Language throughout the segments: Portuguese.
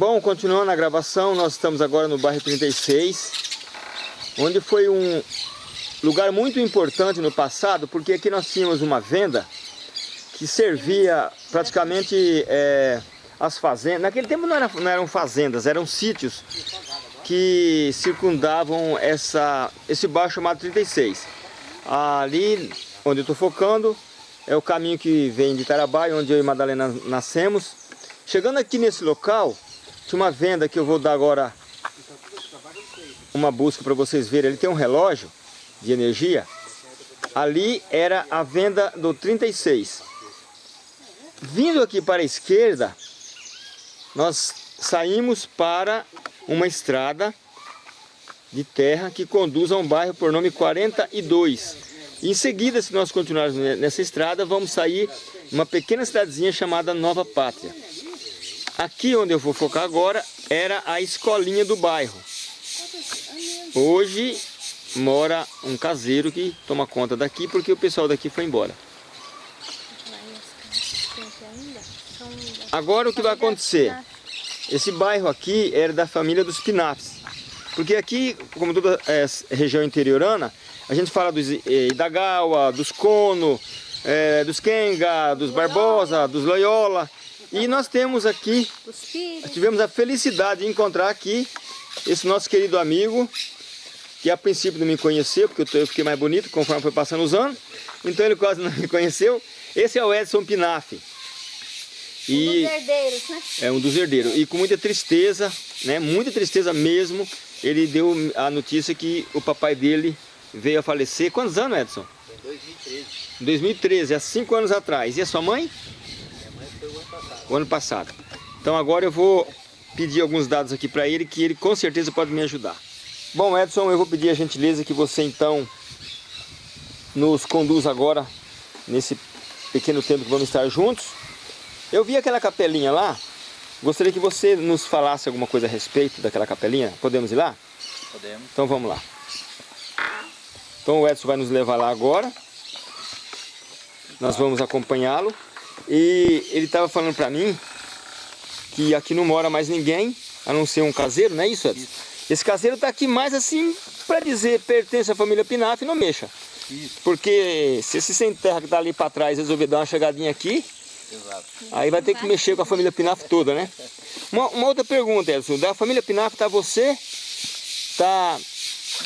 Bom, continuando a gravação, nós estamos agora no bairro 36, onde foi um lugar muito importante no passado, porque aqui nós tínhamos uma venda que servia praticamente é, as fazendas. Naquele tempo não, era, não eram fazendas, eram sítios que circundavam essa, esse bairro chamado 36. Ali onde eu estou focando é o caminho que vem de Tarabai, onde eu e Madalena nascemos. Chegando aqui nesse local, uma venda que eu vou dar agora uma busca para vocês verem. Ele tem um relógio de energia. Ali era a venda do 36. Vindo aqui para a esquerda, nós saímos para uma estrada de terra que conduz a um bairro por nome 42. Em seguida, se nós continuarmos nessa estrada, vamos sair uma pequena cidadezinha chamada Nova Pátria. Aqui onde eu vou focar agora era a escolinha do bairro. Hoje mora um caseiro que toma conta daqui porque o pessoal daqui foi embora. Agora o que vai acontecer? Esse bairro aqui era da família dos Pinafes. Porque aqui, como toda é, região interiorana, a gente fala dos é, Idagawa, dos Kono, é, dos Kenga, dos Barbosa, dos Loyola. E nós temos aqui, tivemos a felicidade de encontrar aqui esse nosso querido amigo, que a princípio não me conheceu, porque eu fiquei mais bonito conforme foi passando os anos, então ele quase não me conheceu. Esse é o Edson Pinaf. E um dos herdeiros, né? É um dos herdeiros. E com muita tristeza, né? Muita tristeza mesmo, ele deu a notícia que o papai dele veio a falecer. Quantos anos, Edson? Em 2013. 2013, há cinco anos atrás. E a sua mãe? O ano passado. Então agora eu vou pedir alguns dados aqui para ele, que ele com certeza pode me ajudar. Bom, Edson, eu vou pedir a gentileza que você então nos conduz agora nesse pequeno tempo que vamos estar juntos. Eu vi aquela capelinha lá, gostaria que você nos falasse alguma coisa a respeito daquela capelinha. Podemos ir lá? Podemos. Então vamos lá. Então o Edson vai nos levar lá agora. Nós vamos acompanhá-lo. E ele estava falando para mim que aqui não mora mais ninguém, a não ser um caseiro, não é isso, Edson? Isso. Esse caseiro está aqui mais assim, para dizer, pertence à família Pinaf, não mexa. Isso. Porque se esse sem terra que está ali para trás resolver dar uma chegadinha aqui, Exato. aí vai ter que mexer com a família Pinaf toda, né? Uma, uma outra pergunta, Edson, da família Pinaf está você, está...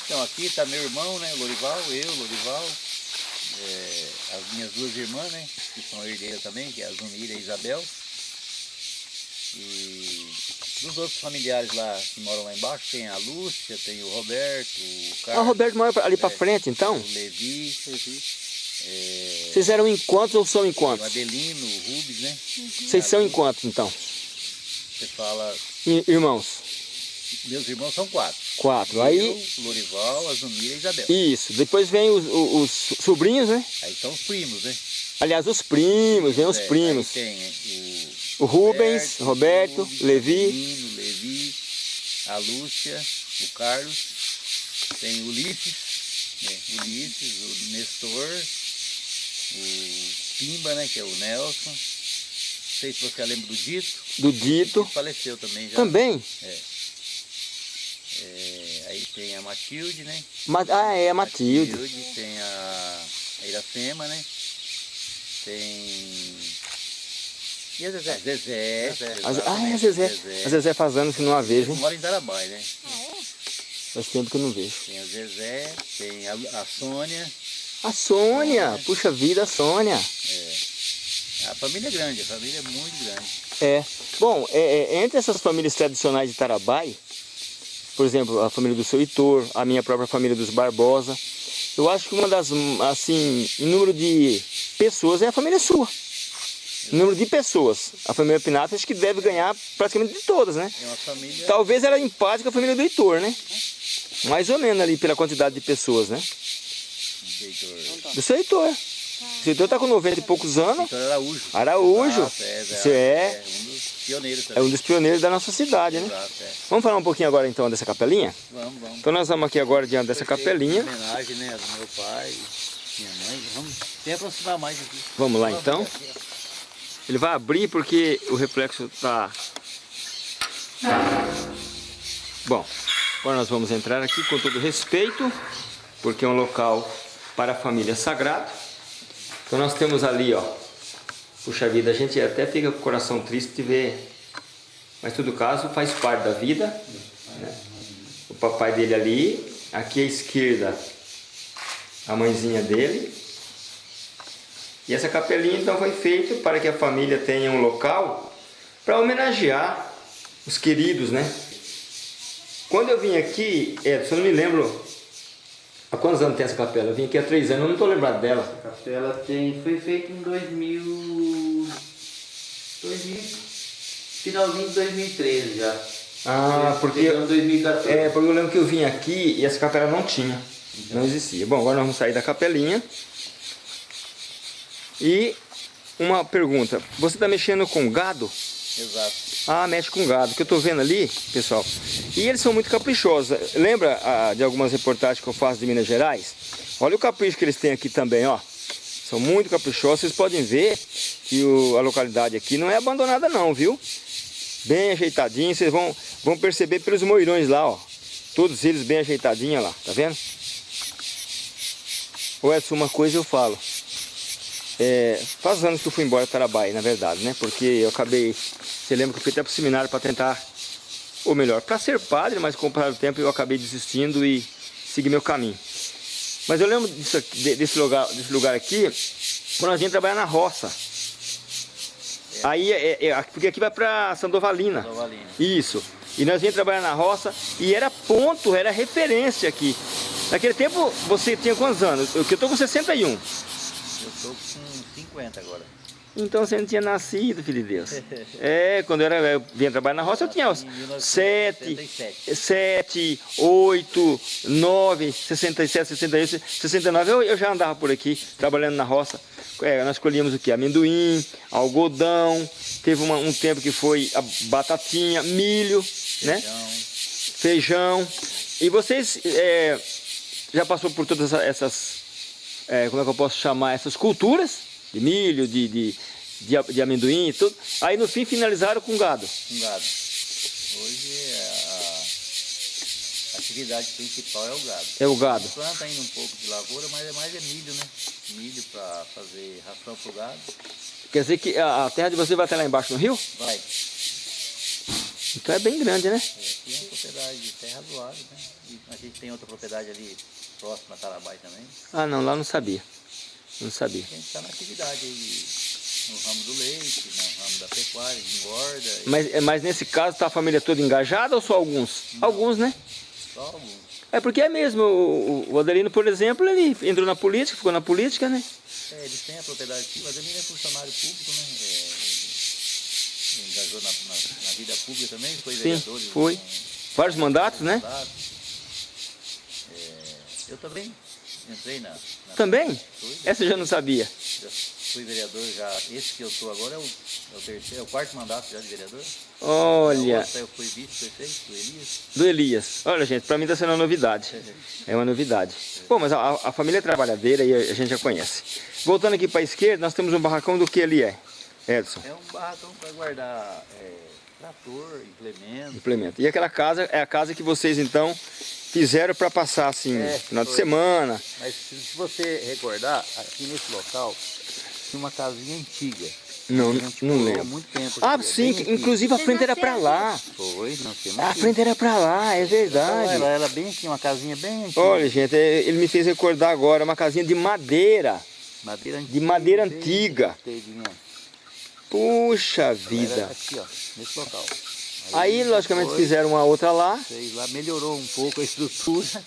Então aqui está meu irmão, né, Lorival, eu, Lorival, é, as minhas duas irmãs, né, que são herdeiras também, que é a Zunira e a Isabel. E dos outros familiares lá que moram lá embaixo, tem a Lúcia, tem o Roberto, o Carlos. Ah, o Roberto mora ali é, para frente, então? O Levi. Levi. É, Vocês eram em quantos ou são em quantos? O Adelino, o Rubens, né? Uhum. Vocês são em quantos, então? Você fala... Irmãos? Meus irmãos são quatro. Quatro. Aí... Eu, Lorival, Azumira e Isabel. Isso. Depois vem os, os, os, sobrinhos, né? Aí são os primos, né? Aliás, os primos, vem os é, primos. tem o... O Rubens, Roberto, Roberto Levi. O Levi, a Lúcia, o Carlos. Tem o Ulisses, né? Ulisses, o Nestor, o Pimba, né? Que é o Nelson. Não sei se você lembra do Dito. Do Dito. Faleceu também já. Também? É. É, aí tem a Matilde, né? Ma ah, é a Matilde. Matilde. Tem a, a Iracema, né? Tem... E a Zezé? A Zezé. Zezé a, ah, é a Zezé. Zezé. A Zezé faz anos que não a vejo, hein? Mora em Tarabai, né? Ah, é? Faz tempo que eu não vejo. Tem a Zezé, tem a, a Sônia. A Sônia! Puxa vida, a Sônia! É. A família é grande, a família é muito grande. É. Bom, é, é, entre essas famílias tradicionais de Tarabai, por exemplo, a família do seu Heitor, a minha própria família dos Barbosa. Eu acho que uma das, assim, em número de pessoas é a família sua. Em número de pessoas. A família Pinato acho que deve ganhar praticamente de todas, né? É uma família... Talvez ela empate com a família do Heitor, né? Mais ou menos ali pela quantidade de pessoas, né? Do Heitor. Do seu Heitor. O seu Heitor está com 90 e poucos anos. Heitor Araújo. Araújo. Exato, é, é, Você é, é um dos pioneiros também. É um dos pioneiros da nossa cidade, né? Exato, é. Vamos falar um pouquinho agora então dessa capelinha? Vamos, vamos. Então nós vamos aqui agora diante dessa capelinha. homenagem, né, do meu pai, minha mãe. Vamos até aproximar mais aqui. Vamos lá então. Ele vai abrir porque o reflexo está Bom, agora nós vamos entrar aqui com todo respeito, porque é um local para a família sagrado. Então nós temos ali, ó, puxa vida, a gente até fica com o coração triste de ver, mas todo caso faz parte da vida. Né? O papai dele ali, aqui à esquerda, a mãezinha dele. E essa capelinha então foi feita para que a família tenha um local para homenagear os queridos, né? Quando eu vim aqui, Edson, eu não me lembro há quantos anos tem essa capela? Eu vim aqui há três anos, eu não estou lembrado dela. A capela tem, foi feita em 2000, 2000, finalzinho de 2013 já. Ah, porque, Em 2014. é, porque eu lembro que eu vim aqui e essa capela não tinha, não existia. Bom, agora nós vamos sair da capelinha. E uma pergunta, você está mexendo com gado? Exato. Ah, mexe com gado, que eu tô vendo ali, pessoal. E eles são muito caprichosos. Lembra ah, de algumas reportagens que eu faço de Minas Gerais? Olha o capricho que eles têm aqui também, ó. São muito caprichosos. Vocês podem ver que o- a localidade aqui não é abandonada não, viu? Bem ajeitadinho. Vocês vão, vão perceber pelos moirões lá, ó. Todos eles bem ajeitadinhos lá, tá vendo? Ô Edson, uma coisa eu falo. É, faz anos que eu fui embora de Tarabai, na verdade, né? Porque eu acabei... Você lembra que eu fui até para o seminário para tentar... Ou melhor, para ser padre, mas com o passar do tempo eu acabei desistindo e segui meu caminho. Mas eu lembro disso desse, lugar, desse lugar aqui, quando a gente trabalhar na roça. Aí, é, é- porque aqui vai para Sandovalina. Sandovalina. Isso. E nós vinha trabalhar na roça e era ponto, era referência aqui. Naquele tempo, você tinha quantos anos? Eu que eu tô com 61. Tô com 50 agora. Então você não tinha nascido, filho de Deus. É, quando eu, era, eu vinha trabalhar na roça, eu tinha Em 7, 1977. 7, 8, 9, 67, 68, 69. Eu, eu já andava por aqui, trabalhando na roça. É, nós colhíamos o que? Amendoim, algodão, teve uma- um tempo que foi batatinha, milho, né? Feijão. feijão. E vocês é, já passou por todas essa- essas, é, como é que eu posso chamar, essas culturas de milho, de, de, de, de amendoim e tudo. Aí no fim finalizaram com gado. com gado. Hoje é a atividade principal é o gado. É o gado. Planta ainda um pouco de lavoura, mas é mais é milho, né? Milho para fazer ração pro gado. Quer dizer que a, a terra de você vai até lá embaixo no rio? Vai. Então é bem grande, né? É, aqui é uma propriedade de terra razoável, né? E a gente tem outra propriedade ali próxima a Tarabai também. Ah não, lá não sabia. Não sabia. A gente está na atividade aí no ramo do leite, no ramo da pecuária, engorda, e Mas, é, mas nesse caso está a família toda engajada ou só alguns? Alguns, né? só alguns. É porque é mesmo, o, o Adelino, por exemplo, ele entrou na política, ficou na política, né? É, eles têm a propriedade aqui, mas ele é funcionário público, né? É, engajou na, na- na vida pública também, foi Sim, vereador. foi. em- Vários mandatos, né? mandatos. É, eu também entrei na... na Também? Fui, Essa eu já não sabia. já fui vereador já, esse que eu estou agora é o, é o terceiro, é o quarto mandato já de vereador. Olha, outra eu fui vice-prefeito do Elias. do Elias. Olha, gente, pra mim tá sendo uma novidade. É uma novidade. Bom, mas a, a família é trabalhadeira e a, a gente já conhece. Voltando aqui pra esquerda, nós temos um barracão do que ali é? Edson, É um barracão para guardar é, trator, implemento. implemento. E aquela casa é a casa que vocês então fizeram para passar assim, É, final de semana. Mas se você recordar, aqui nesse local tinha uma casinha antiga. Não, não lembro. muito tempo Ah, sim, aqui. inclusive a frente era para lá. Foi, A aqui. frente era para lá, é verdade. Ela era bem aqui, uma casinha bem antiga. Olha, gente, é, ele me fez recordar agora uma casinha de madeira. madeira antiga. de madeira antiga. inteirinha. Puxa vida. Aqui, ó, nesse local. Aí, logicamente, depois, fizeram uma outra lá. fez lá, melhorou um pouco a estrutura.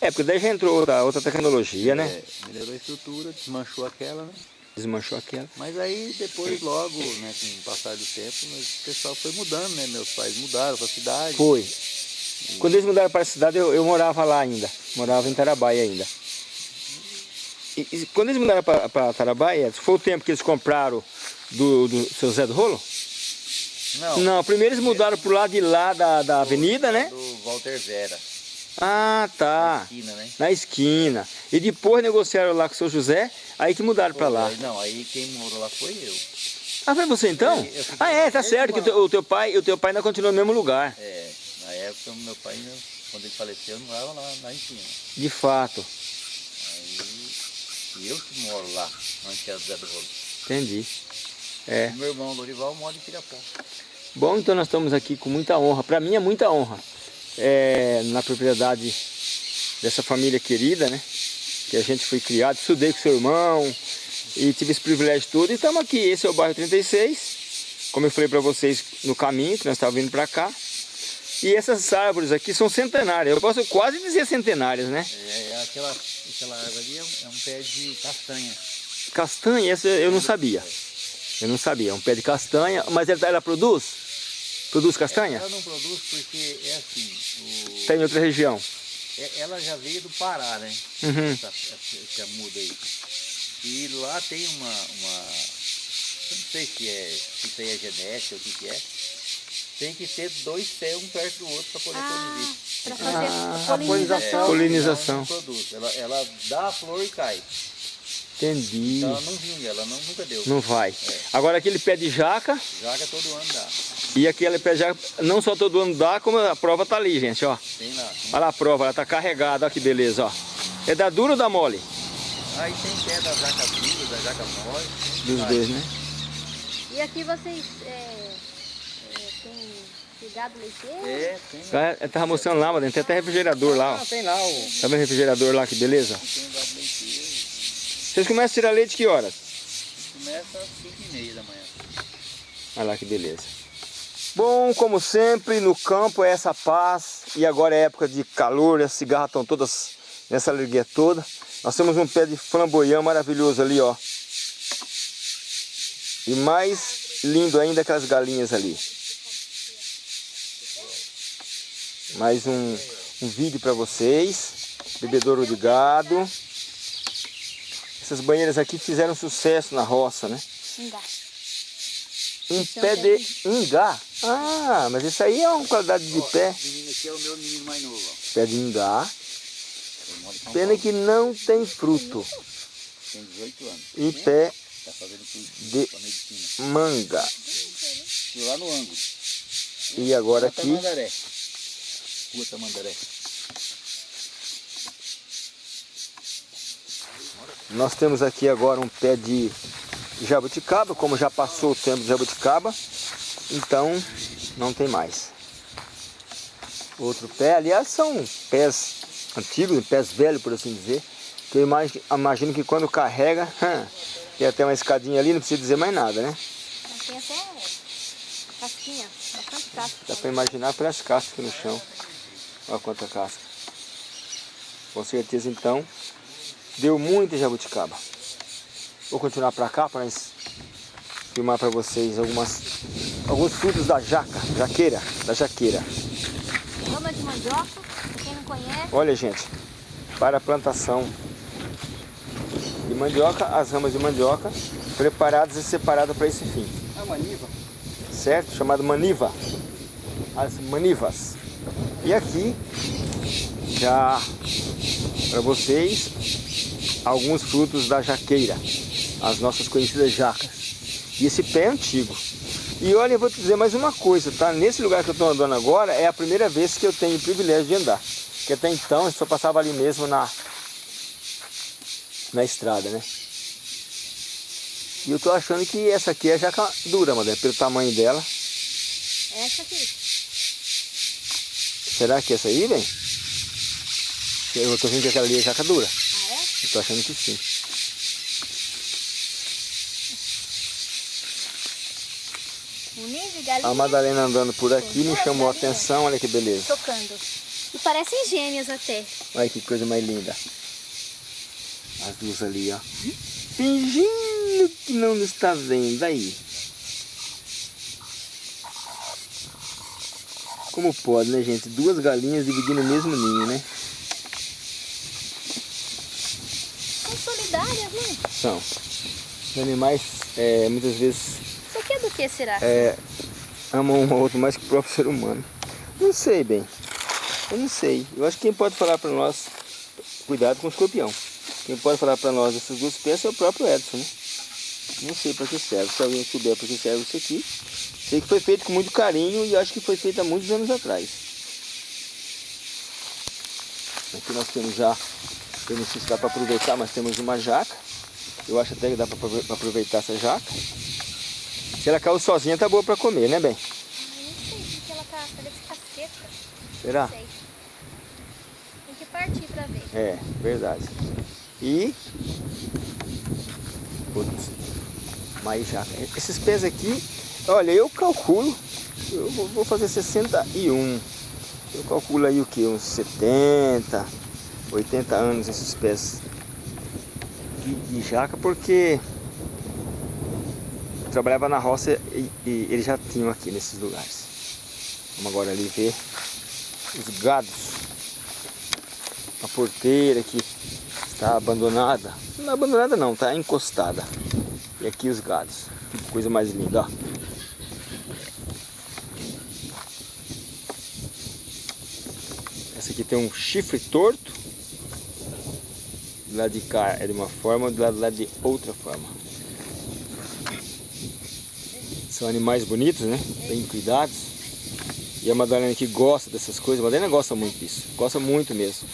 É, porque daí já entrou outra, outra tecnologia, né? É, melhorou a estrutura, desmanchou aquela, né? Desmanchou aquela. Mas aí depois, logo, né, com o passar do tempo, o pessoal foi mudando, né? Meus pais mudaram para a cidade. Foi. Quando eles mudaram para a cidade, eu, eu morava lá ainda. Morava em Tarabai ainda. E, e quando eles mudaram para Tarabai, Edson, foi o tempo que eles compraram do, do seu Zé do Rolo? Não, Não, primeiro eles mudaram pro lado de lá da, da avenida, né? do Walter Vera, Ah, tá. esquina, né? Na esquina. E depois negociaram lá com o seu José, aí que mudaram para lá. Não, aí quem morou lá foi eu. Ah, foi você então? Eu- eu Ah, é, tá certo, que o teu, o teu pai, o teu pai ainda continua no mesmo lugar. É, na época o meu pai, quando ele faleceu, eu não morava lá, lá em cima. De fato. Aí eu que moro lá, onde é o Zé do Rolo. Entendi. É. Meu irmão Lorival mora em Pirapó. Bom, então nós estamos aqui com muita honra. Para mim é muita honra. É, na propriedade dessa família querida, né? Que a gente foi criado, estudei com seu irmão e tive esse privilégio todo. E estamos aqui, esse é o bairro 36. Como eu falei para vocês no caminho, que nós estávamos vindo para cá. E essas árvores aqui são centenárias. Eu posso quase dizer centenárias, né? É, é aquela, aquela árvore ali é um, é um pé de castanha. Castanha, essa eu não sabia. Eu não sabia. É um pé de castanha. Mas ela, ela produz? Produz castanha? Ela não produz porque é assim, o- Tem em outra região. é- ela já veio do Pará, né? Uhum. Essa, essa, essa muda aí. E lá tem uma, uma. Eu não sei se é se isso aí é genética ou o que, que é. Tem que ter dois pés um perto do outro para poder Ah, produzir. para fazer Ah, a polinização. Polinização. Ela não produz. Ela, ela dá a flor e cai. Entendi. Então ela não vinga, ela não, nunca deu. Não vai. Agora aquele pé de jaca Jaga todo ano dá. e aquele pé de jaca, não só todo ano dá, como a prova tá ali, gente, ó. Tem lá. tem- Olha lá a prova, ela tá carregada, ó que beleza, ó. É da dura ou da mole? Aí tem pé da jaca dura, da jaca mole. tem Dos vários. dois, né? E aqui vocês é, é, têm cuidado leiteiro? É, tem lá. Ela ela tava mostrando lá, mas tem até refrigerador lá, ó. Ah, tem lá o. Tá vendo o refrigerador lá, que beleza? Tem gado leiteiro. Vocês começam a tirar leite que horas? Começa às 5 e meia da manhã. Olha lá que beleza. Bom, como sempre, no campo é essa paz. E agora é época de calor, as cigarras estão todas nessa alegria toda. Nós temos um pé de flamboyant maravilhoso ali, ó. E mais lindo ainda aquelas galinhas ali. Mais um, um vídeo para vocês. Bebedouro de gado. Essas banheiras aqui fizeram sucesso na roça, né? Ingá. Um Esse é pé um de ingá. Ah, mas isso aí é uma qualidade de pé. Esse menino aqui é o meu menino mais novo, ó. Pé de ingá. Pena que não tem fruto. Tem 18 anos. E pé Tá De- manga. E lá no ângulo. E agora Rua aqui, Tamandaré. Rua Tamandaré. Nós temos aqui agora um pé de jabuticaba. Como já passou o tempo de jabuticaba, então não tem mais. Outro pé, aliás, são pés antigos, pés velhos, por assim dizer. Que eu imagi- imagino que quando carrega, tem até uma escadinha ali, não precisa dizer mais nada, né? Tem até casquinha, bastante casca. Dá para imaginar pelas cascas aqui no chão. Olha quanta casca. Com certeza então deu muita jabuticaba. Vou continuar para cá para filmar para vocês algumas, alguns frutos da jaca, jaqueira, da jaqueira. Rama de mandioca, quem não conhece, Olha gente, para a plantação de mandioca, as ramas de mandioca preparadas e separadas para esse fim. A maniva. certo? Chamado maniva, as manivas. E aqui, já para vocês, alguns frutos da jaqueira, as nossas conhecidas jacas. E esse pé é antigo. E olha, eu vou te dizer mais uma coisa, tá? Nesse lugar que eu estou andando agora, é a primeira vez que eu tenho o privilégio de andar. Porque até então eu só passava ali mesmo na, na estrada, né? E eu tô achando que essa aqui é jaca dura, Madalena, pelo tamanho dela. essa aqui. Será que é essa aí, vem? Eu tô vendo que aquela ali é jaca dura. Eu tô achando que sim. A Madalena andando por aqui me chamou a atenção, olha que beleza. tocando. E parecem gêmeas até. Olha que coisa mais linda. As duas ali, ó. Fingindo que não está vendo aí. Como pode, né, gente? Duas galinhas dividindo o mesmo ninho, né? São solidárias, São. Os animais, é, muitas vezes, Isso aqui é do que será? é, amam um ao outro mais que o próprio ser humano. Não sei bem. Eu não sei. Eu acho que quem pode falar para nós, cuidado com o escorpião. Quem pode falar para nós essas duas peças é o próprio Edson, né? Não sei para que serve. Se alguém souber para que serve isso aqui. Sei que foi feito com muito carinho e acho que foi feito há muitos anos atrás. Aqui nós temos já, eu não sei se dá para aproveitar, mas temos uma jaca. Eu acho até que dá para aproveitar essa jaca. Se ela caiu sozinha, tá boa para comer, né, bem? Eu não sei, porque ela tá, parece que tá seca. Será? Não sei. Tem que partir para ver. É, verdade. E outros mais jaca. Esses pés aqui, olha, eu calculo, eu vou fazer 61. Eu calculo aí o que? Uns 70, 80 anos esses pés de, de jaca, porque trabalhava na roça e, e eles já tinham aqui nesses lugares. Vamos agora ali ver os gados. A porteira que está abandonada. Não é abandonada não, está encostada. E aqui os gados. Que coisa mais linda, ó. Essa aqui tem um chifre torto. Do lado de cá é de uma forma, do lado, lado de outra forma. São animais bonitos, né? Bem cuidados. E a Madalena aqui gosta dessas coisas. A Madalena gosta muito disso. Gosta muito mesmo.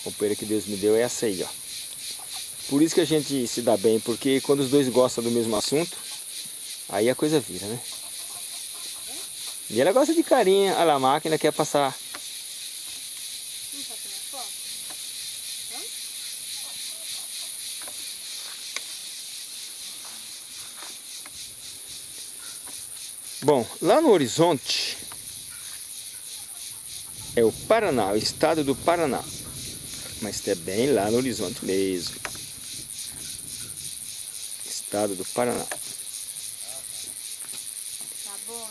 A companheira que Deus me deu é essa aí, ó. Por isso que a gente se dá bem, porque quando os dois gostam do mesmo assunto, aí a coisa vira, né? E ela gosta de carinha, olha lá, a máquina quer passar. Vamos fazer uma foto? Vamos? Bom, lá no horizonte é o Paraná, o estado do Paraná. Mas é bem lá no horizonte mesmo. Estado do Paraná.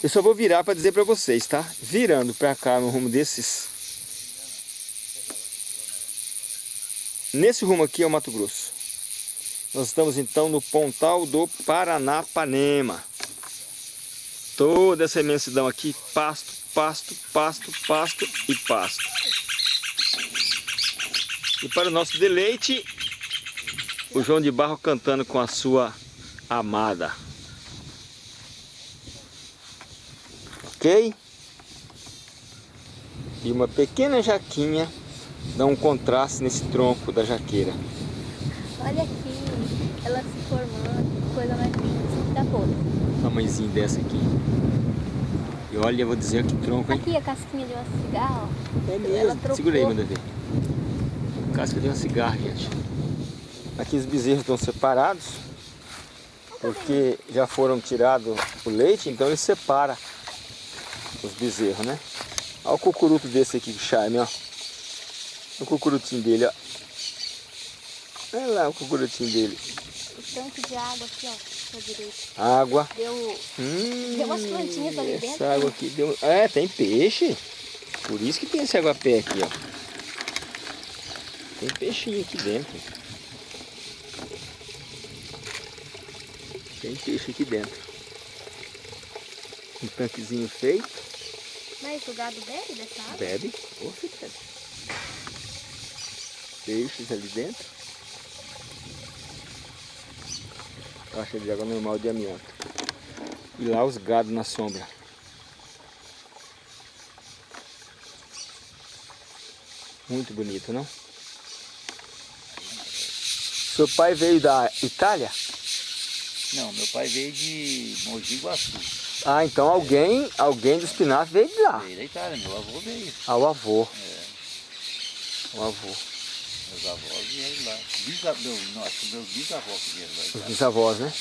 Eu só vou virar para dizer para vocês, tá? Virando para cá no rumo desses. Nesse rumo aqui é o Mato Grosso. Nós estamos então no Pontal do Paranapanema. Toda essa imensidão aqui, pasto, pasto, pasto, pasto e pasto. E para o nosso deleite, o João de Barro cantando com a sua amada. Ok? E uma pequena jaquinha dá um contraste nesse tronco da jaqueira. Olha aqui, ela se formando, coisa mais linda. Isso aqui tá podre. Uma mãezinha dessa aqui. E olha, eu vou dizer que tronco, hein? Aqui a casquinha de uma cigarra, ó. É mesmo. aí, manda ver. Casca de uma cigarra, gente. Aqui os bezerros estão separados. Porque já foram tirados o leite, então ele separa os bezerros, né? Olha o cucuruto desse aqui, que charme, ó. O cucurutinho dele, ó. Olha lá o cucurutinho dele. O tanque de água aqui, ó. Água. Deu Hum, Tem umas plantinhas ali essa dentro, água né? aqui deu... É, tem peixe. Por isso que tem esse aguapé aqui, ó. Tem peixinho aqui dentro. Tem peixe aqui dentro. Um tanquezinho feito. Mas o gado bebe dessa água? Bebe. Bebe. Peixes ali dentro. Caixa de água normal de amianto. E lá os gados na sombra. Muito bonito, não? Seu pai veio da Itália? Não, meu pai veio de Mogi Guaçu. Ah, então alguém, alguém do espinafre veio de lá. Veio da Itália, meu avô veio. Ah, o avô. É, O avô. Meus avós vieram lá. Bisavô, meu, não, acho que meus bisavós que vieram lá. Os bisavós, né?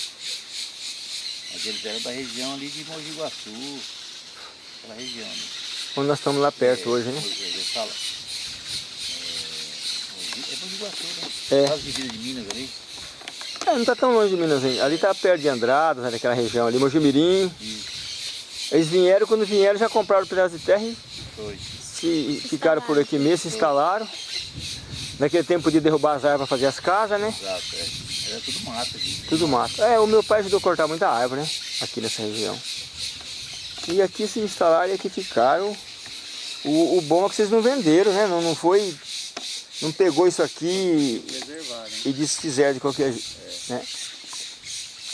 Mas eles eram da região ali de Mogi Guaçu. Aquela região. Né? Onde nós estamos lá perto É, hoje, né? Mogi- Eles falam. É, é Mogi Guaçu, né? É. Quase divisa de Minas ali. É, não está tão longe de Minas ainda. Ali está perto de Andradas, né, naquela região ali, Mojimirim. Eles vieram, quando vieram já compraram o pedaço de terra e foi. se, ficaram por aqui mesmo, se instalaram. Naquele tempo podia derrubar as árvores para fazer as casas, né? Exato, é. Era tudo mato aqui. Tudo mato. É, o meu pai ajudou a cortar muita árvore, né? Aqui nessa região. E aqui se instalaram e aqui ficaram. O, o bom é que vocês não venderam, né? Não, não foi. Não pegou isso aqui. Preservou. e desfizer de qualquer jeito. Né?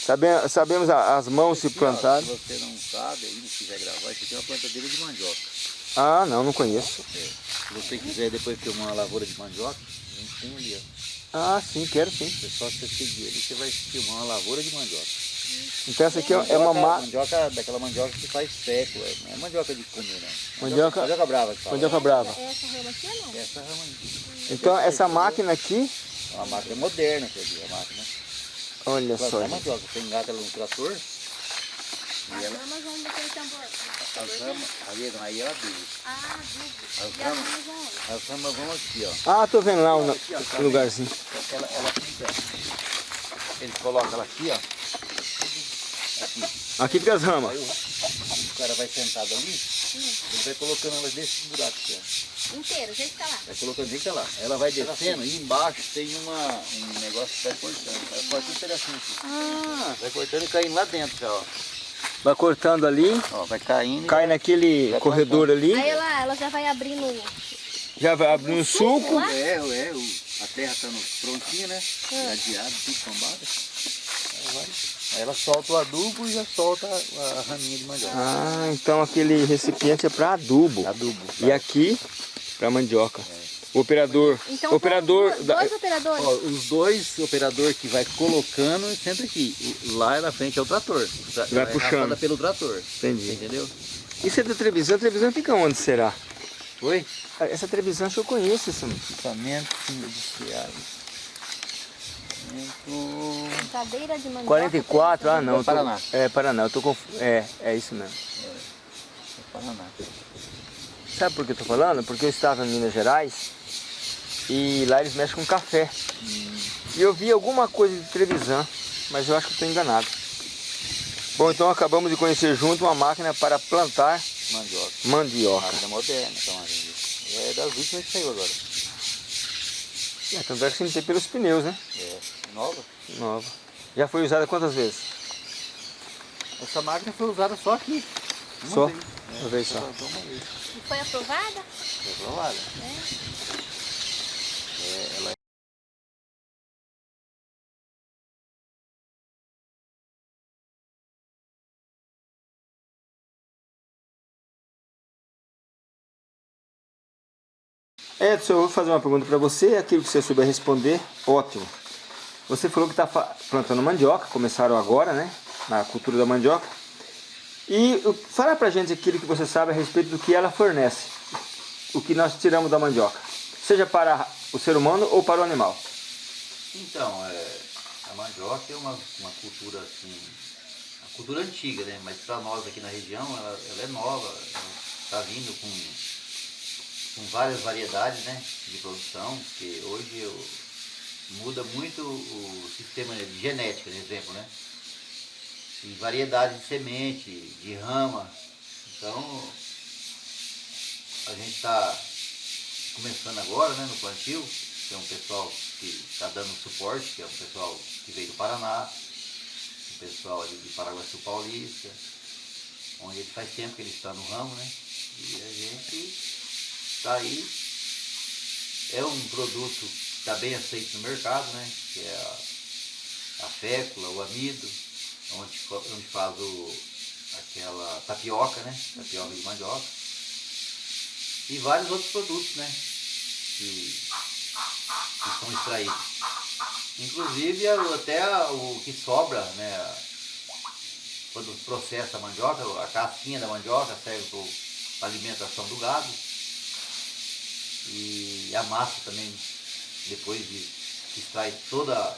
Sabe, sabemos as mãos se plantaram. Se você não sabe aí, não quiser gravar, isso aqui é uma plantadeira de mandioca. Ah, não, não conheço. É. Se você quiser depois filmar uma lavoura de mandioca, a gente tem ali, ó. Ah, sim, quero sim. É só você seguir ali, você vai filmar uma lavoura de mandioca. Então essa aqui é é uma Mandioca- ma... Mandioca, daquela mandioca que faz seco, é- não é mandioca de comer, não. Mandioca- mandioca brava que fala. mandioca brava. É essa rama aqui ou não? Essa rama aí. Então essa máquina aqui, É uma máquina moderna, quer dizer, a máquina. olha só. Plantar mandioca, você engata ela no trator, As e ela, ramas vão naquele tambor. As ramas, ali, aí ela adubo. Ah, adubo. As as ramas? As ramas vão aqui, ó. Ah, tô vendo lá o Aqui, ó, tá lugarzinho. Ela, ela fica, eles colocam ela aqui, ó. Aqui. Aqui fica as ramas. Aí o, o cara vai sentado ali, ele vai colocando ela desse buraco aqui, ó. Inteiro, deixa ficar lá. Vai colocando fica lá. Ela vai descendo e embaixo tem uma, um negócio que vai cortando. Vai cortando um pedacinho aqui. Ah, Vai cortando e caindo lá dentro, já, ó. Vai cortando ali, Ó, vai caindo. cai naquele Vai corredor ali, Aí ela, ela já vai abrindo. já vai abrindo o suco. lá? É, é, o, a terra tá no, prontinha, né? É. Ladeada, tudo tombada. Aí, vai. Aí ela solta o adubo e já solta a, a raminha de mandioca. Ah, então aquele recipiente é para adubo. Adubo. E aqui para mandioca. O operador, Então, operador da- dois operadores. Ó, os dois operadores que vai colocando sempre aqui. Lá na frente é o trator. Tra- Vai ela é puxando. pelo trator. Entendi. Entendeu? Isso é da televisão, a televisão fica onde será? Oi? Ah, Essa que eu conheço essa. Equipamento industriais. Equipamento... Cadeira de mandioca. 44, ah não. tô- Paraná. É, Paraná, eu tô confu... É, é isso mesmo. Paraná. Sabe por que eu tô falando? Porque eu estava em Minas Gerais e lá eles mexem com café. E eu vi alguma coisa de televisão, mas eu acho que estou enganado. Bom, então acabamos de conhecer junto uma máquina para plantar Mandioca. mandioca. Máquina moderna, máquina. É das últimas que saiu agora. É, tanto é que meter pelos pneus, né? É nova. Nova. Já foi usada quantas vezes? Essa máquina foi usada só aqui. Só? vez. Uma vez só. E foi aprovada? Foi aprovada. É, ela Edson, eu vou fazer uma pergunta para você, aquilo que você souber responder, ótimo. Você falou que está plantando mandioca, começaram agora, né? Na cultura da mandioca. E fala pra gente aquilo que você sabe a respeito do que ela fornece. O que nós tiramos da mandioca. Seja para o ser humano ou para o animal. Então, é, a mandioca é uma, uma cultura assim, uma cultura antiga, né? Mas para nós aqui na região ela, ela é nova, está vindo com, com várias variedades né, de produção, porque hoje eu- muda muito o sistema de genética, por exemplo, né? E variedade de semente, de rama. Então a gente está começando agora né, no plantio, tem um pessoal que está dando suporte, que é um pessoal que veio do Paraná, um pessoal ali de Paraguaçu Paulista, onde ele faz tempo que ele está no ramo, né? E a gente está aí. É um produto que está bem aceito no mercado, né? Que é a, a fécula, o amido, onde, onde faz o, aquela tapioca, né? Tapioca de mandioca. E vários outros produtos, né? Que, que são extraídos. Inclusive até o que sobra, né? Quando processa a mandioca, a casquinha da mandioca serve para alimentação do gado. E a massa também, depois de extrai toda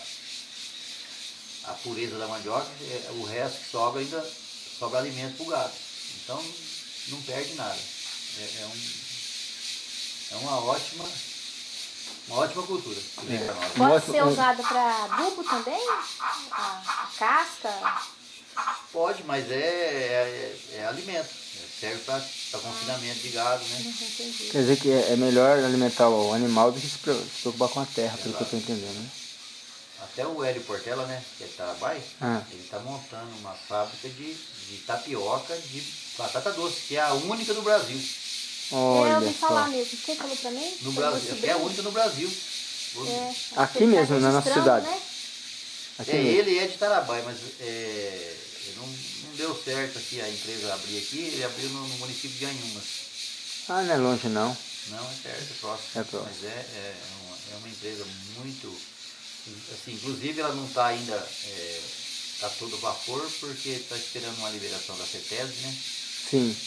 a pureza da mandioca, é- o resto que sobra ainda sobra alimento para o gado. Então não perde nada. É, é um- é uma ótima, uma ótima cultura É. Pode ser um- usada para adubo também? A, casca? Pode, mas é, é, é alimento. É, serve para confinamento de gado, né? Entendi. Quer dizer que é melhor alimentar o animal do que se preocupar com a terra, pelo que eu estou entendendo, né? Até o Hélio Portela, né? Que é de Tarabai, Ah. ele está montando uma fábrica de, de tapioca de batata doce, que é a única do Brasil. eu Olha ouvi falar mesmo. Quem falou para mim? No Brasil, é a única no Brasil. É, Aqui tá mesmo, na nossa cidade. né? Aqui É, mesmo. ele é de Tarabai, mas é, não, não deu certo aqui a empresa abrir aqui, ele abriu no, no município de Anhumas. Ah, não é longe não. Não, é perto, é próximo. É próximo. Mas é, é, uma, é uma empresa muito. Assim, inclusive ela não está ainda é, a todo vapor, porque está esperando uma liberação da CETESB, né? Sim.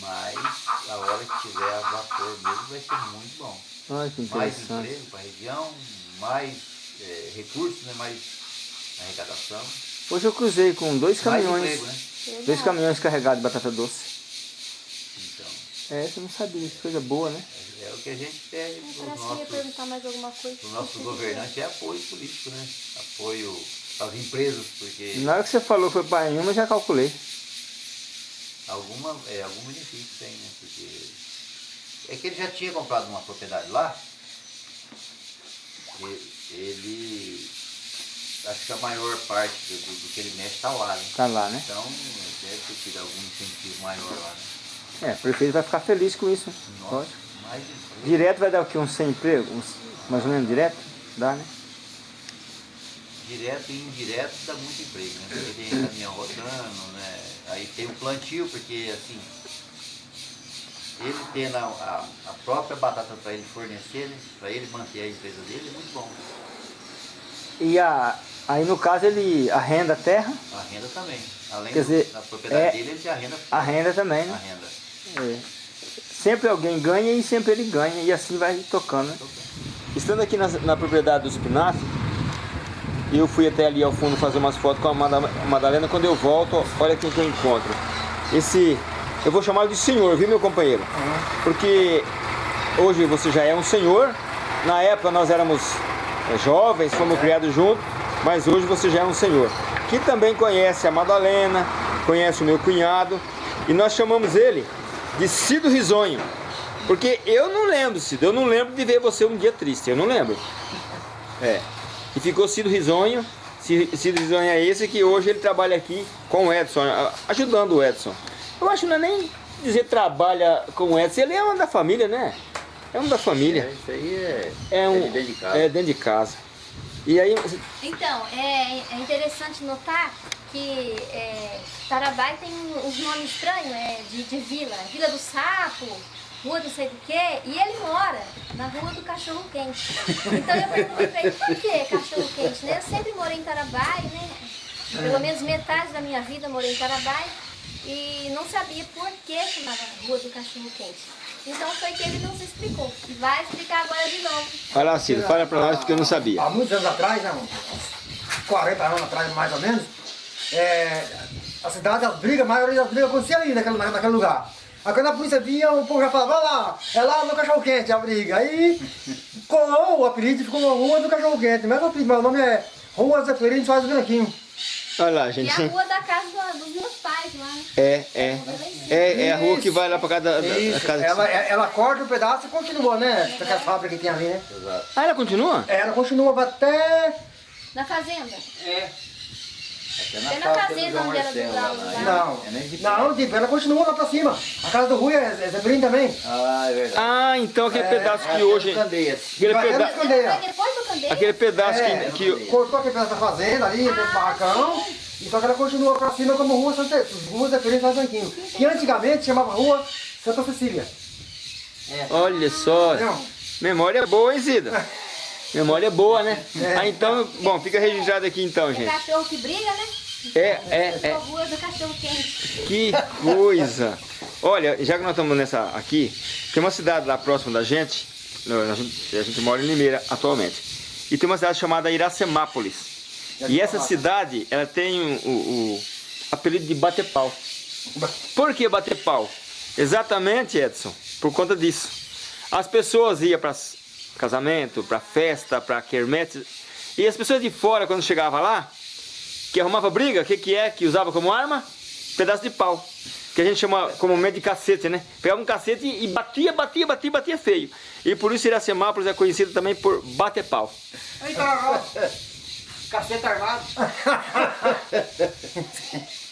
Mas a hora que tiver a vapor mesmo vai ser muito bom. Olha que Mais emprego para a região, mais é, recursos, né? mais arrecadação. Hoje eu cruzei com dois caminhões. emprego, né? Dois caminhões carregados de batata doce. Então, É, eu não sabia, coisa boa, né? é o que a gente pede Parece para os que ia nossos, perguntar mais alguma coisa. pros nossos governantes, é apoio político, né? Apoio às empresas, porque Na hora que você falou foi para nenhuma, eu já calculei. alguma, é, algum benefício tem, né? Porque é que ele já tinha comprado uma propriedade lá, e- ele, acho que a maior parte do, do- que ele mexe está lá, né? Tá lá, né? Então, deve ter tido algum incentivo maior lá, né? É, o prefeito vai ficar feliz com isso. Nossa, Lógico. Direto vai dar o quê? Uns 100 empregos? Uns, mais ou menos direto? Dá, né? Direto e indireto dá muito emprego, né? Porque tem caminhão rodando, né? Aí tem o plantio, porque assim, ele tendo a, a, a própria batata para ele fornecer, né? Para ele manter a empresa dele, é muito bom. E a, aí no caso ele arrenda a terra, A renda também. Além Quer do- dizer, da propriedade é- dele, ele tem a renda. arrenda também, né? renda. É. Sempre alguém ganha e sempre ele ganha e assim vai tocando, né? Estando aqui na, na propriedade do espinafre, eu fui até ali ao fundo fazer umas fotos com a Mada- Madalena. Quando eu volto, olha quem que eu encontro. Esse, eu vou chamá-lo de senhor, viu meu companheiro? Porque hoje você já é um senhor. Na época nós éramos é, jovens, fomos criados juntos, mas hoje você já é um senhor. Que também conhece a Madalena, conhece o meu cunhado, e nós chamamos ele de Cido Risonho. Porque eu não lembro, Cido, eu não lembro de ver você um dia triste, eu não lembro. É. E ficou Cido Risonho. Ci- Cido Risonho é esse que hoje ele trabalha aqui com o Edson, ajudando o Edson. Eu acho que não é nem dizer trabalha com o Edson, ele é um da família, né? É um da família. É, isso aí é, É um. de dentro de casa. É dentro de casa. E aí, Então, é, é interessante notar que é, Tarabai tem uns nomes estranhos é, de, de vila. Vila do Sapo, Rua do sei do quê, e ele mora na Rua do Cachorro Quente. Então eu perguntei pra ele, por que Cachorro Quente? Né? Eu sempre morei em Tarabai, né? Pelo menos metade da minha vida morei em Tarabai e não sabia por que chamava Rua do Cachorro Quente. Então foi que ele nos explicou. E vai explicar agora de novo. vai lá, Cido, fala pra nós porque eu não sabia. Há muitos anos atrás, né, uns 40 anos atrás mais ou menos, é, a cidade, as brigas, a maioria das brigas acontecia ali naquele, na- naquele lugar. Aí quando a polícia via, o povo já falava, vai lá, é lá no cachorro quente a briga. Aí colou o apelido e ficou Rua do Cachorro Quente. Mas o apelido, o nome é Rua Zeferino Soares Branquinho. Olha lá, E gente. a rua da casa do- dos meus? É, é. É, é a rua que vai lá pra casa da, da- da Isso, casa. ela, é- ela corta um pedaço e continua, né? Aquela fábrica que tem ali, né? Exato. Ah, ela continua? Ela continua até Na fazenda. É. Até na É na fazenda onde Marcelo, Lauro lá, lá. né? Não, É de não, tipo, ela continua lá pra cima. A casa do Rui é, é Zeferino também. Ah, é verdade. Ah, então aquele É, pedaço que É, hoje. Candeias. Aquele, Vai peda- dentro da candeia. Aquele pedaço É, que. que Cortou aquele pedaço da fazenda ali, dentro do barracão. E só que ela continua pra cima como Rua Santa Rua Zeferino São. Que antigamente chamava Rua Santa Cecília. olha só. Memória boa, hein, Cida? Memória boa, né? É. Ah, então, bom, fica registrado aqui então, É gente. cachorro que briga, né? É, é, É. A rua do cachorro quente. Que coisa! Olha, já que nós estamos nessa aqui, tem uma cidade lá próxima da gente, a gente, a gente mora em Limeira atualmente, e tem uma cidade chamada Iracemápolis. E essa cidade, ela tem o, o- o apelido de bater pau. Por que bater pau? Exatamente, Edson, por conta disso. As pessoas iam para casamento, para festa, para quermete, e as pessoas de fora, quando chegava lá, que arrumava briga, o que, que é que usava como arma? Pedaço de pau. Que a gente chama comumente de cacete, né? Pegava um cacete e batia, batia, batia, batia feio. E por isso Iracemápolis é conhecido também por bater pau. Eita, caceta armado.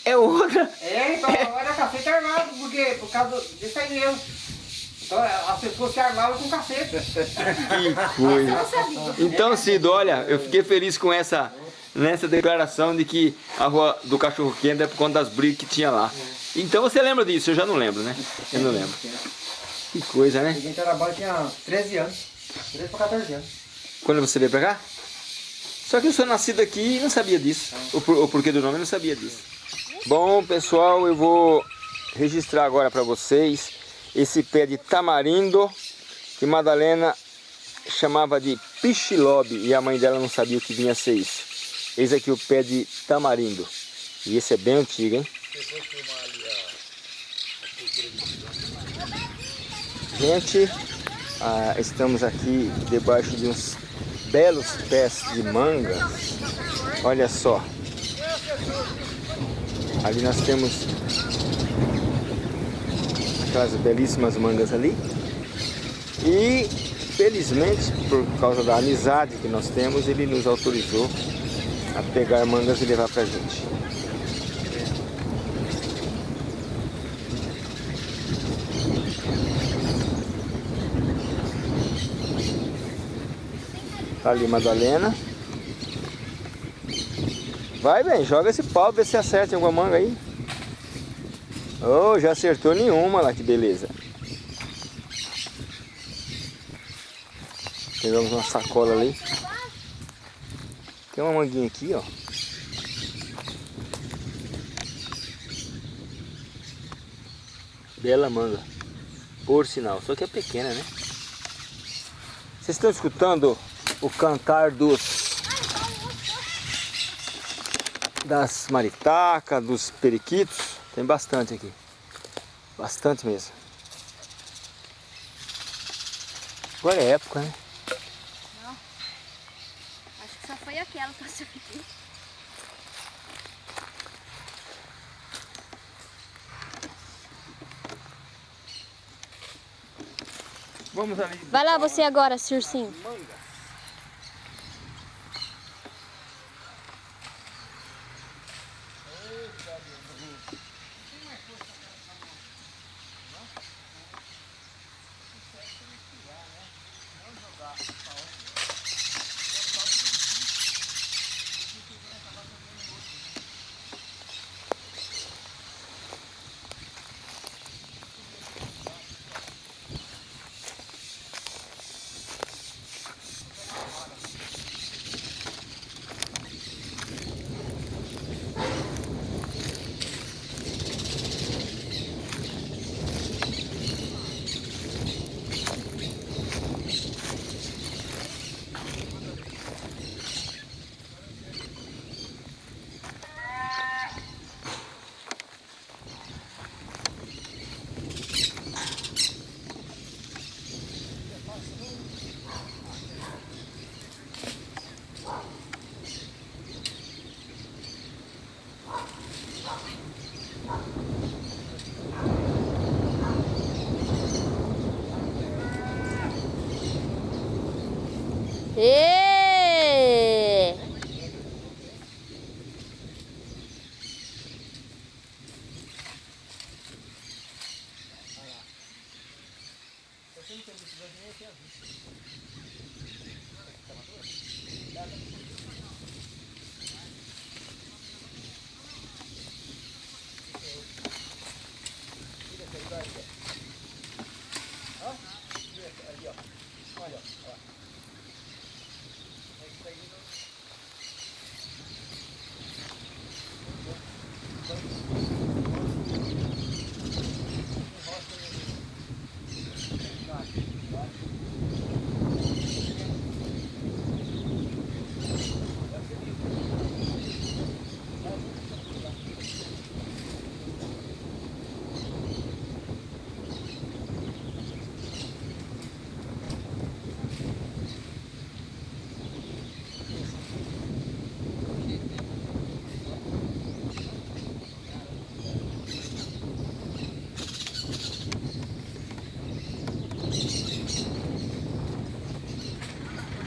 É outra. É, então, olha cacete armado, porque por causa disso aí mesmo. Então as pessoas se armavam com cacete. Que coisa. Então, Cido, olha, eu fiquei feliz com essa nessa declaração de que a rua do cachorro quente é por conta das brigas que tinha lá. Então você lembra disso? Eu já não lembro, né? Eu não lembro. Que coisa, né? Cheguei em Tarabá tinha 13 anos. 13 para 14 anos. Quando você veio pra cá? Só que eu sou nascido aqui e não sabia disso. O, por- o porquê do nome eu não sabia disso. Bom, pessoal, eu vou registrar agora para vocês esse pé de tamarindo que Madalena chamava de pichilobe e a mãe dela não sabia o que vinha a ser isso. Eis aqui o pé de tamarindo. E esse é bem antigo, hein? Gente, ah, estamos aqui debaixo de uns belos pés de manga. Olha só. Ali nós temos aquelas belíssimas mangas ali. E felizmente, por causa da amizade que nós temos, ele nos autorizou a pegar mangas e levar pra gente. Tá ali Madalena. Vai bem, joga esse pau, vê se acerta em alguma manga aí. Oh, já acertou nenhuma lá, que beleza. Pegamos uma sacola ali. Tem uma manguinha aqui, ó. Bela manga. Por sinal, só que é pequena, né? Vocês estão escutando o cantar dos das maritacas, dos periquitos. Tem bastante aqui. Bastante mesmo. Agora é época, né? Acho que só foi aquela que passou aqui. Vamos ali. Vai lá você agora, Circinho. Ê!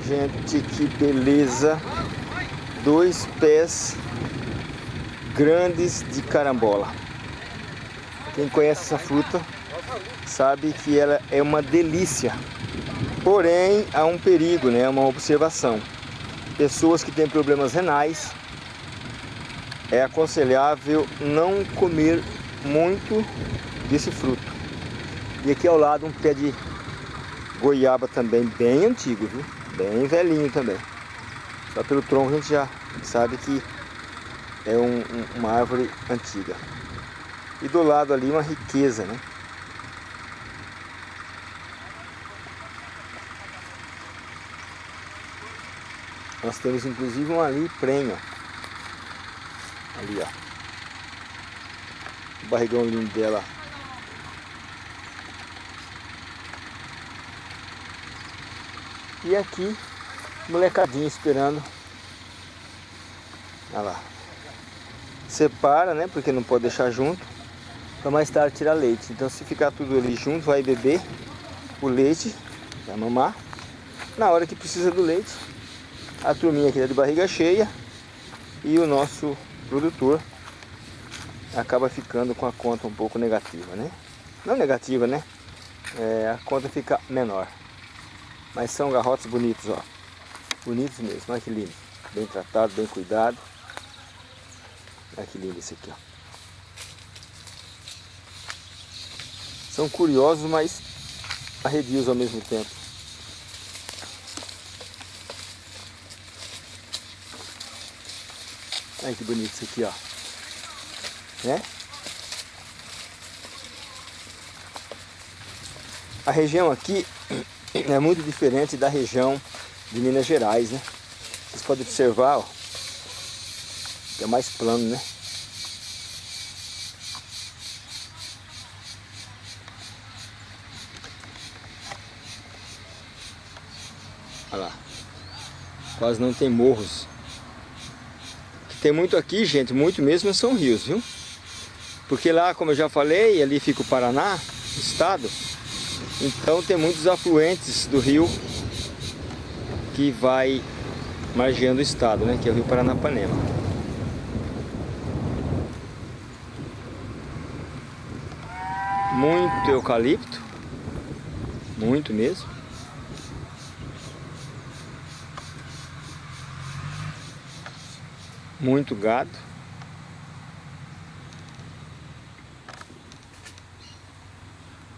Gente, que beleza! Dois pés grandes de carambola. Quem conhece essa fruta sabe que ela é uma delícia. Porém, há um perigo, né? Uma observação. Pessoas que têm problemas renais, é aconselhável não comer muito desse fruto. E aqui ao lado um pé de goiaba também bem antigo, viu? Bem velhinho também. Só pelo tronco a gente já sabe que é um, um, uma árvore antiga. E do lado ali uma riqueza, né? Nós temos inclusive um ali prenho. Ali, ó. O barrigão lindo dela. E aqui, molecadinho esperando. Olha lá. Separa, né? Porque não pode deixar junto. Para mais tarde tirar leite. Então se ficar tudo ali junto, vai beber o leite, vai mamar. Na hora que precisa do leite, a turminha aqui tá de barriga cheia e o nosso produtor acaba ficando com a conta um pouco negativa, né? Não negativa, né? É, a conta fica menor. Mas são garrotes bonitos, ó. Bonitos mesmo, olha que lindo. Bem tratado, bem cuidado. Olha que lindo esse aqui, ó. São curiosos, mas arredios ao mesmo tempo. Olha que bonito isso aqui, ó. Né? A região aqui é muito diferente da região de Minas Gerais, né? Vocês podem observar, ó, que é mais plano, né? Olha lá. Quase não tem morros tem muito aqui, gente, muito mesmo são rios, viu? Porque lá, como eu já falei, ali fica o Paraná, o estado. Então tem muitos afluentes do rio que vai margeando o estado, né? Que é o rio Paranapanema. Muito eucalipto, muito mesmo. muito gado.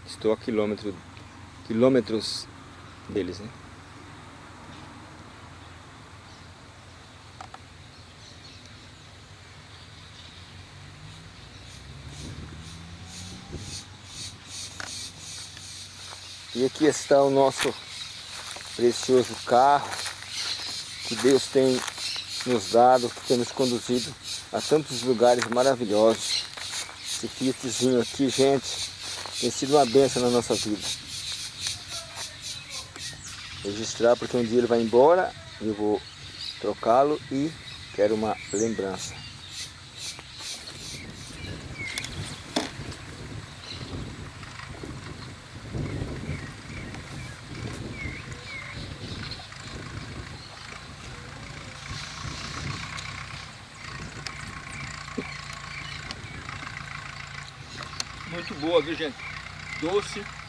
Estou a quilômetro, quilômetros deles, né? E aqui está o nosso precioso carro que Deus tem nos dado, que tem nos conduzido a tantos lugares maravilhosos. Esse Fiatzinho aqui, gente, tem sido uma benção na nossa vida. Registrar porque um dia ele vai embora, eu vou trocá-lo e quero uma lembrança. Muito boa, viu gente? Doce.